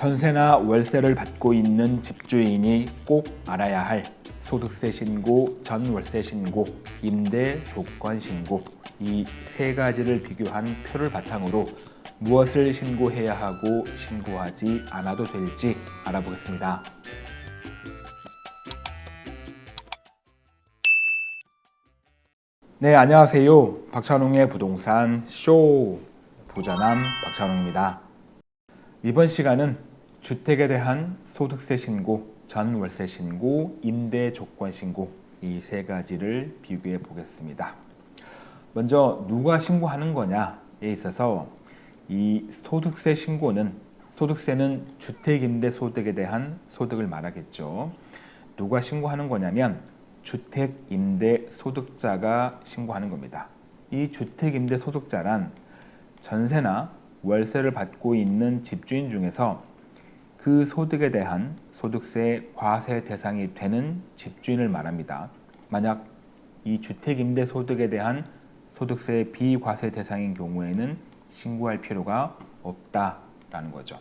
전세나 월세를 받고 있는 집주인이 꼭 알아야 할 소득세 신고, 전월세 신고, 임대 조건 신고 이 세 가지를 비교한 표를 바탕으로 무엇을 신고해야 하고 신고하지 않아도 될지 알아보겠습니다. 네, 안녕하세요. 박찬웅의 부동산 쇼 부자남 박찬웅입니다. 이번 시간은 주택에 대한 소득세 신고, 전월세 신고, 임대 조건 신고 이 세 가지를 비교해 보겠습니다. 먼저 누가 신고하는 거냐에 있어서 이 소득세 신고는 소득세는 주택임대소득에 대한 소득을 말하겠죠. 누가 신고하는 거냐면 주택임대소득자가 신고하는 겁니다. 이 주택임대소득자란 전세나 월세를 받고 있는 집주인 중에서 그 소득에 대한 소득세 과세 대상이 되는 집주인을 말합니다. 만약 이 주택임대소득에 대한 소득세 비과세 대상인 경우에는 신고할 필요가 없다라는 거죠.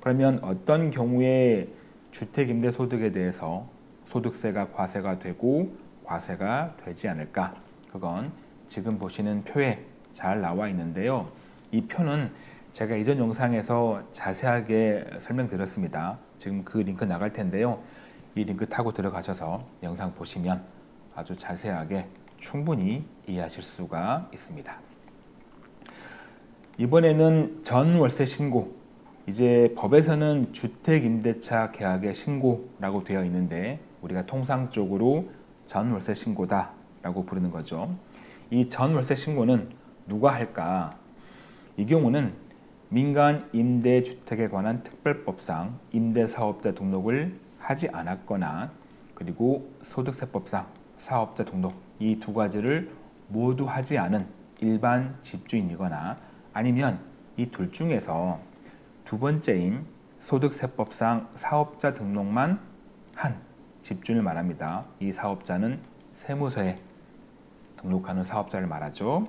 그러면 어떤 경우에 주택임대소득에 대해서 소득세가 과세가 되고 과세가 되지 않을까? 그건 지금 보시는 표에 잘 나와 있는데요. 이 표는 제가 이전 영상에서 자세하게 설명드렸습니다. 지금 그 링크 나갈 텐데요. 이 링크 타고 들어가셔서 영상 보시면 아주 자세하게 충분히 이해하실 수가 있습니다. 이번에는 전월세 신고 이제 법에서는 주택임대차 계약의 신고라고 되어 있는데 우리가 통상적으로 전월세 신고다 라고 부르는 거죠. 이 전월세 신고는 누가 할까? 이 경우는 민간 임대주택에 관한 특별법상 임대사업자 등록을 하지 않았거나 그리고 소득세법상 사업자 등록 이 두 가지를 모두 하지 않은 일반 집주인이거나 아니면 이 둘 중에서 두 번째인 소득세법상 사업자 등록만 한 집주인을 말합니다. 이 사업자는 세무서에 등록하는 사업자를 말하죠.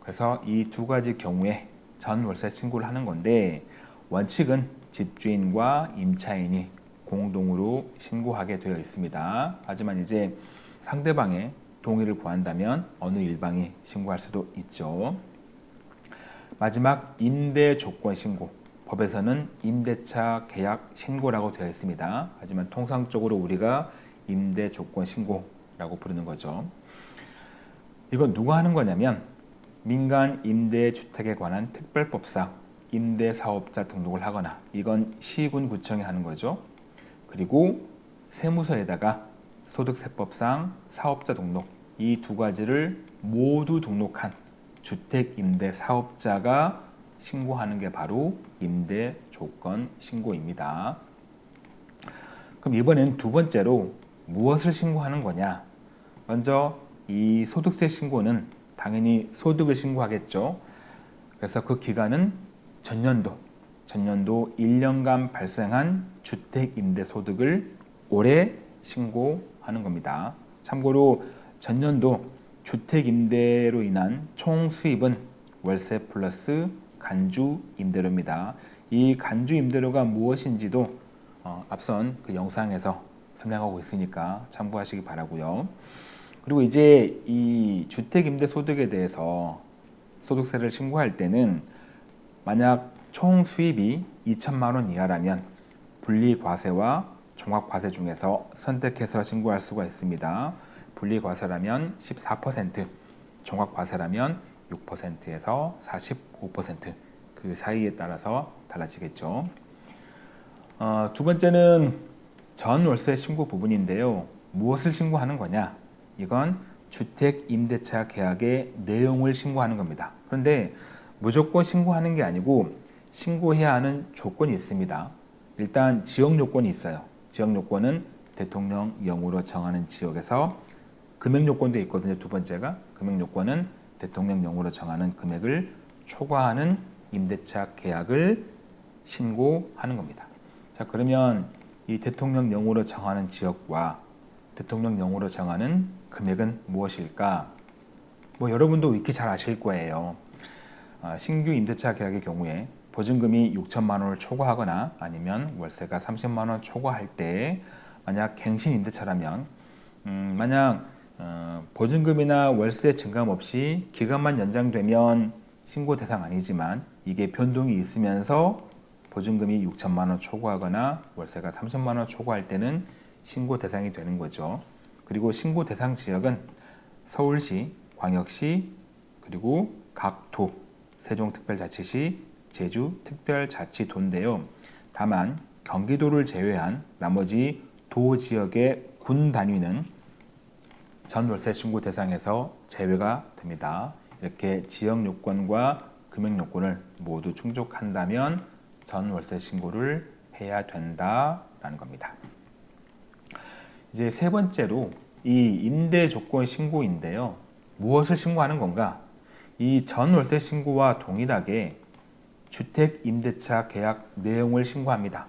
그래서 이 두 가지 경우에 전월세 신고를 하는 건데 원칙은 집주인과 임차인이 공동으로 신고하게 되어 있습니다. 하지만 이제 상대방의 동의를 구한다면 어느 일방이 신고할 수도 있죠. 마지막 임대 조건 신고. 법에서는 임대차 계약 신고라고 되어 있습니다. 하지만 통상적으로 우리가 임대 조건 신고라고 부르는 거죠. 이건 누가 하는 거냐면 민간 임대주택에 관한 특별법상 임대사업자 등록을 하거나 이건 시군 구청이 하는 거죠. 그리고 세무서에다가 소득세법상 사업자 등록 이 두 가지를 모두 등록한 주택임대사업자가 신고하는 게 바로 임대조건 신고입니다. 그럼 이번엔 두 번째로 무엇을 신고하는 거냐? 먼저 이 소득세 신고는 당연히 소득을 신고하겠죠. 그래서 그 기간은 전년도, 전년도 1년간 발생한 주택임대소득을 올해 신고하는 겁니다. 참고로 전년도 주택임대로 인한 총 수입은 월세 플러스 간주 임대료입니다. 이 간주 임대료가 무엇인지도 어, 앞선 그 영상에서 설명하고 있으니까 참고하시기 바라고요. 그리고 이제 이 주택임대소득에 대해서 소득세를 신고할 때는 만약 총 수입이 2천만 원 이하라면 분리과세와 종합과세 중에서 선택해서 신고할 수가 있습니다. 분리과세라면 14%, 종합과세라면 6%에서 45%그 사이에 따라서 달라지겠죠. 어, 두 번째는 전월세 신고 부분인데요. 무엇을 신고하는 거냐? 이건 주택 임대차 계약의 내용을 신고하는 겁니다. 그런데 무조건 신고하는 게 아니고 신고해야 하는 조건이 있습니다. 일단 지역 요건이 있어요. 지역 요건은 대통령령으로 정하는 지역에서 금액 요건도 있거든요. 두 번째가 금액 요건은 대통령령으로 정하는 금액을 초과하는 임대차 계약을 신고하는 겁니다. 자 그러면 이 대통령령으로 정하는 지역과 대통령령으로 정하는 금액은 무엇일까? 뭐 여러분도 익히 잘 아실 거예요. 아, 신규 임대차 계약의 경우에 보증금이 6천만 원을 초과하거나 아니면 월세가 30만 원 초과할 때 만약 갱신 임대차라면 음, 만약 어, 보증금이나 월세 증감 없이 기간만 연장되면 신고 대상 아니지만 이게 변동이 있으면서 보증금이 6천만 원 초과하거나 월세가 30만 원 초과할 때는 신고 대상이 되는 거죠. 그리고 신고 대상 지역은 서울시, 광역시, 그리고 각 도, 세종특별자치시, 제주특별자치도인데요. 다만 경기도를 제외한 나머지 도 지역의 군 단위는 전 월세 신고 대상에서 제외가 됩니다. 이렇게 지역 요건과 금액 요건을 모두 충족한다면 전 월세 신고를 해야 된다라는 겁니다. 이제 세 번째로 이 임대 조건 신고인데요. 무엇을 신고하는 건가? 이 전월세 신고와 동일하게 주택 임대차 계약 내용을 신고합니다.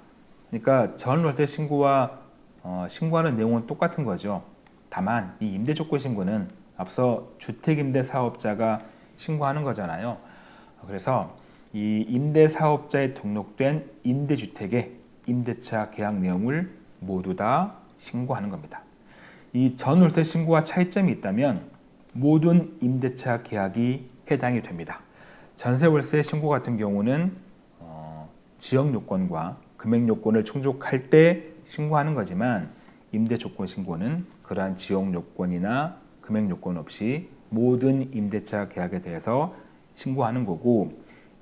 그러니까 전월세 신고와 어, 신고하는 내용은 똑같은 거죠. 다만 이 임대 조건 신고는 앞서 주택 임대 사업자가 신고하는 거잖아요. 그래서 이 임대 사업자에 등록된 임대 주택의 임대차 계약 내용을 모두 다 신고하는 겁니다. 이 전월세 신고와 차이점이 있다면 모든 임대차 계약이 해당이 됩니다. 전세월세 신고 같은 경우는 어, 지역 요건과 금액 요건을 충족할 때 신고하는 거지만 임대 조건 신고는 그러한 지역 요건이나 금액 요건 없이 모든 임대차 계약에 대해서 신고하는 거고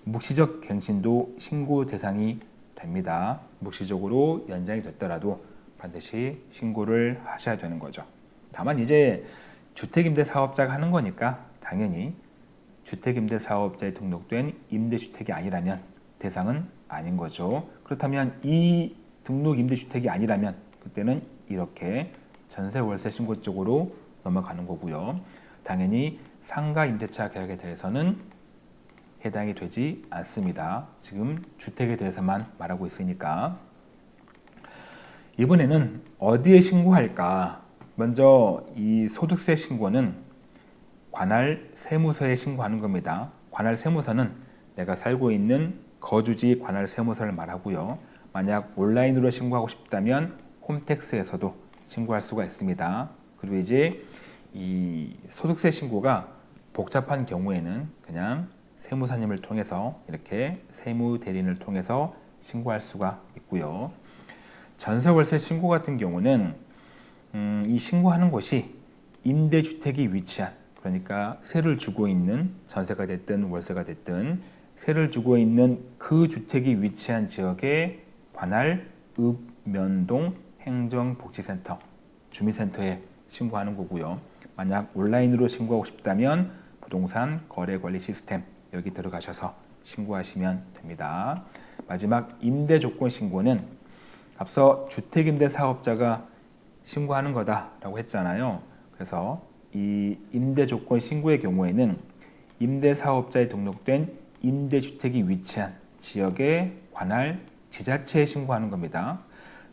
묵시적 갱신도 신고 대상이 됩니다. 묵시적으로 연장이 됐더라도 반드시 신고를 하셔야 되는 거죠. 다만 이제 주택임대 사업자가 하는 거니까 당연히 주택임대 사업자에 등록된 임대주택이 아니라면 대상은 아닌 거죠. 그렇다면 이 등록 임대주택이 아니라면 그때는 이렇게 전세 월세 신고 쪽으로 넘어가는 거고요. 당연히 상가 임대차 계약에 대해서는 해당이 되지 않습니다. 지금 주택에 대해서만 말하고 있으니까 이번에는 어디에 신고할까? 먼저 이 소득세 신고는 관할 세무서에 신고하는 겁니다. 관할 세무서는 내가 살고 있는 거주지 관할 세무서를 말하고요. 만약 온라인으로 신고하고 싶다면 홈택스에서도 신고할 수가 있습니다. 그리고 이제 이 소득세 신고가 복잡한 경우에는 그냥 세무사님을 통해서 이렇게 세무 대리인을 통해서 신고할 수가 있고요. 전세월세 신고 같은 경우는 음, 이 신고하는 곳이 임대주택이 위치한 그러니까 세를 주고 있는 전세가 됐든 월세가 됐든 세를 주고 있는 그 주택이 위치한 지역에 관할 읍면동 행정복지센터 주민센터에 신고하는 거고요. 만약 온라인으로 신고하고 싶다면 부동산 거래관리 시스템 여기 들어가셔서 신고하시면 됩니다. 마지막 임대 조건 신고는 앞서 주택임대 사업자가 신고하는 거다라고 했잖아요. 그래서 이 임대 조건 신고의 경우에는 임대 사업자에 등록된 임대주택이 위치한 지역에 관할 지자체에 신고하는 겁니다.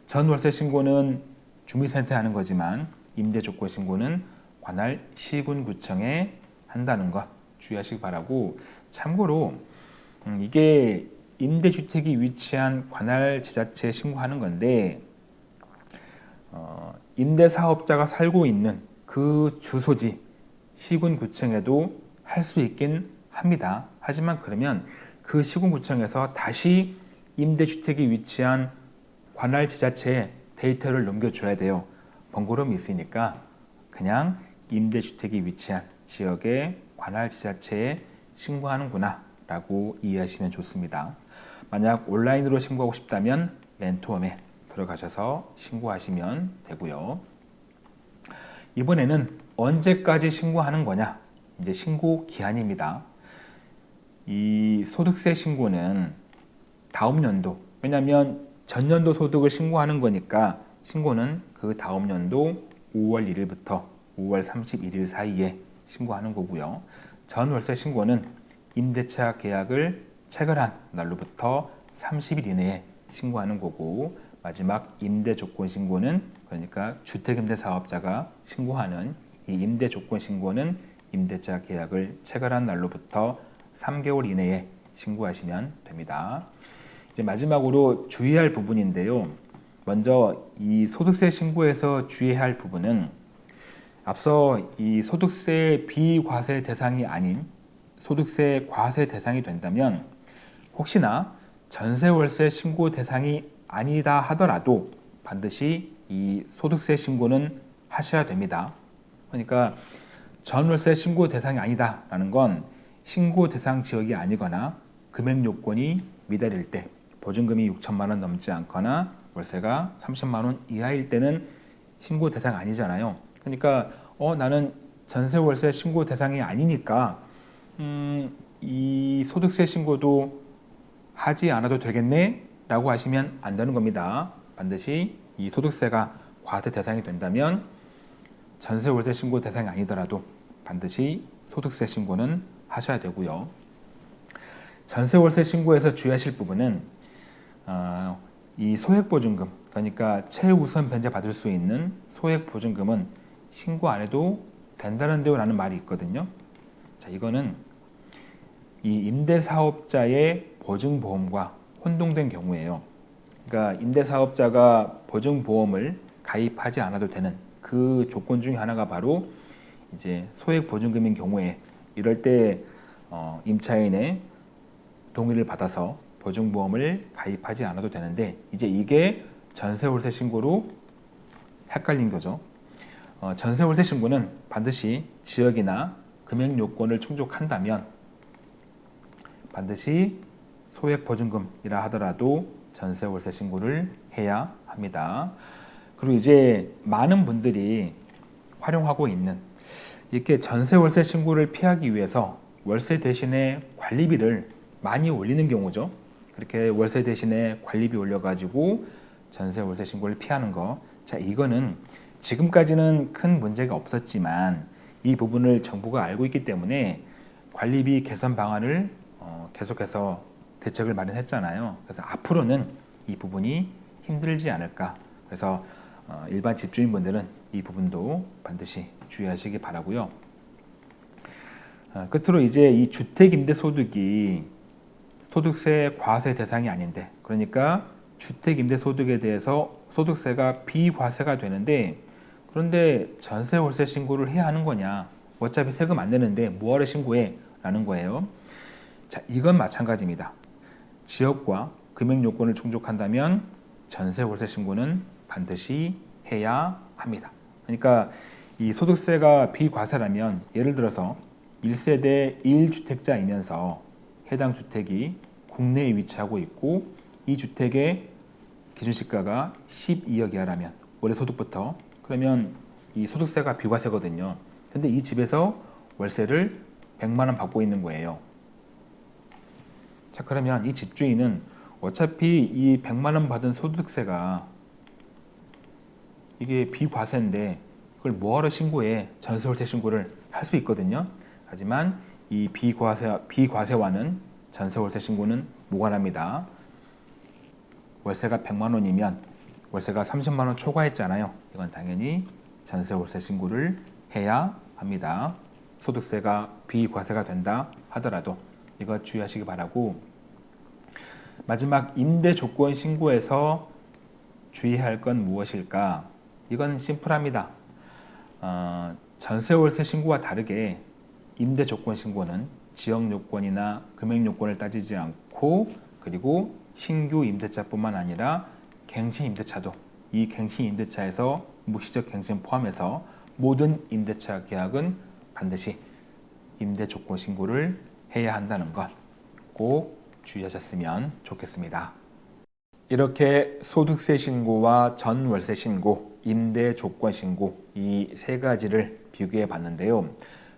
전월세 신고는 주민센터에 하는 거지만 임대 조건 신고는 관할 시군구청에 한다는 것 주의하시기 바라고 참고로 음, 이게 임대주택이 위치한 관할 지자체에 신고하는 건데 어, 임대사업자가 살고 있는 그 주소지 시군구청에도 할 수 있긴 합니다. 하지만 그러면 그 시군구청에서 다시 임대주택이 위치한 관할 지자체에 데이터를 넘겨줘야 돼요. 번거로움이 있으니까 그냥 임대주택이 위치한 지역의 관할 지자체에 신고하는구나 라고 이해하시면 좋습니다. 만약 온라인으로 신고하고 싶다면 렌토홈에 들어가셔서 신고하시면 되고요. 이번에는 언제까지 신고하는 거냐? 이제 신고 기한입니다. 이 소득세 신고는 다음 연도, 왜냐하면 전년도 소득을 신고하는 거니까 신고는 그 다음 연도 5월 1일부터 5월 31일 사이에 신고하는 거고요. 전월세 신고는 임대차 계약을 체결한 날로부터 30일 이내에 신고하는 거고 마지막 임대 조건 신고는 그러니까 주택임대 사업자가 신고하는 이 임대 조건 신고는 임대차 계약을 체결한 날로부터 3개월 이내에 신고하시면 됩니다. 이제 마지막으로 주의할 부분인데요. 먼저 이 소득세 신고에서 주의해야 할 부분은 앞서 이 소득세 비과세 대상이 아닌 소득세 과세 대상이 된다면 혹시나 전세 월세 신고 대상이 아니다 하더라도 반드시 이 소득세 신고는 하셔야 됩니다. 그러니까 전월세 신고 대상이 아니다라는 건 신고 대상 지역이 아니거나 금액 요건이 미달일 때 보증금이 6천만 원 넘지 않거나 월세가 30만 원 이하일 때는 신고 대상 아니잖아요. 그러니까 어 나는 전세 월세 신고 대상이 아니니까 음, 이 소득세 신고도 하지 않아도 되겠네 라고 하시면 안 되는 겁니다. 반드시 이 소득세가 과세 대상이 된다면 전세 월세 신고 대상이 아니더라도 반드시 소득세 신고는 하셔야 되고요. 전세 월세 신고에서 주의하실 부분은 어, 이 소액보증금 그러니까 최우선 변제 받을 수 있는 소액보증금은 신고 안 해도 된다는데요 라는 말이 있거든요. 자 이거는 이 임대사업자의 보증보험과 혼동된 경우에요. 그러니까 임대사업자가 보증보험을 가입하지 않아도 되는 그 조건 중에 하나가 바로 이제 소액보증금인 경우에 이럴 때 어, 임차인의 동의를 받아서 보증보험을 가입하지 않아도 되는데 이제 이게 전세월세 신고로 헷갈린 거죠. 어, 전세월세 신고는 반드시 지역이나 금액 요건을 충족한다면 반드시 소액 보증금이라 하더라도 전세 월세 신고를 해야 합니다. 그리고 이제 많은 분들이 활용하고 있는 이렇게 전세 월세 신고를 피하기 위해서 월세 대신에 관리비를 많이 올리는 경우죠. 그렇게 월세 대신에 관리비 올려가지고 전세 월세 신고를 피하는 거. 자, 이거는 지금까지는 큰 문제가 없었지만 이 부분을 정부가 알고 있기 때문에 관리비 개선 방안을 어, 계속해서 대책을 마련했잖아요. 그래서 앞으로는 이 부분이 힘들지 않을까. 그래서 어, 일반 집주인분들은 이 부분도 반드시 주의하시기 바라고요. 어, 끝으로 이제 이 주택임대소득이 소득세 과세 대상이 아닌데 그러니까 주택임대소득에 대해서 소득세가 비과세가 되는데 그런데 전세 월세 신고를 해야 하는 거냐 어차피 세금 안 내는데 뭐하러 신고해 라는 거예요 자 이건 마찬가지입니다 지역과 금액 요건을 충족한다면 전세 월세 신고는 반드시 해야 합니다 그러니까 이 소득세가 비과세라면 예를 들어서 1세대 1주택자이면서 해당 주택이 국내에 위치하고 있고 이 주택의 기준시가가 12억 이하라면 올해 소득부터 그러면 이 소득세가 비과세거든요. 근데 이 집에서 월세를 100만 원 받고 있는 거예요. 자 그러면 이 집주인은 어차피 이 100만 원 받은 소득세가 이게 비과세인데 그걸 뭐하러 신고해 전세월세 신고를 할 수 있거든요. 하지만 이 비과세, 비과세와는 전세월세 신고는 무관합니다. 월세가 100만 원이면 월세가 30만 원 초과했잖아요. 이건 당연히 전세월세 신고를 해야 합니다. 소득세가 비과세가 된다 하더라도 이거 주의하시기 바라고 마지막 임대 조건 신고에서 주의할 건 무엇일까? 이건 심플합니다. 어, 전세 월세 신고와 다르게 임대 조건 신고는 지역 요건이나 금액 요건을 따지지 않고 그리고 신규 임대차뿐만 아니라 갱신 임대차도 이 갱신 임대차에서 무시적 갱신 포함해서 모든 임대차 계약은 반드시 임대 조건 신고를 해야 한다는 것 꼭 주의하셨으면 좋겠습니다. 이렇게 소득세 신고와 전월세 신고, 임대 조건 신고 이 세 가지를 비교해 봤는데요.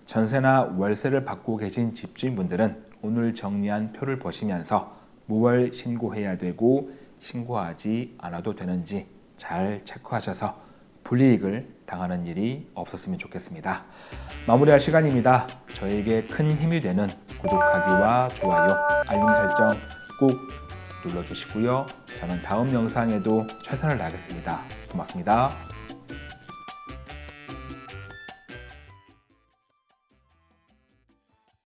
전세나 월세를 받고 계신 집주인분들은 오늘 정리한 표를 보시면서 무월 신고해야 되고 신고하지 않아도 되는지 잘 체크하셔서 불이익을 당하는 일이 없었으면 좋겠습니다. 마무리할 시간입니다. 저에게 큰 힘이 되는 구독하기와 좋아요, 알림 설정 꼭 눌러주시고요. 저는 다음 영상에도 최선을 다하겠습니다. 고맙습니다.